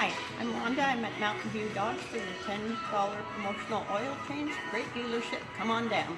Hi, I'm Wanda. I'm at Mountain View Dodge for the $10 promotional oil change. Great dealership. Come on down.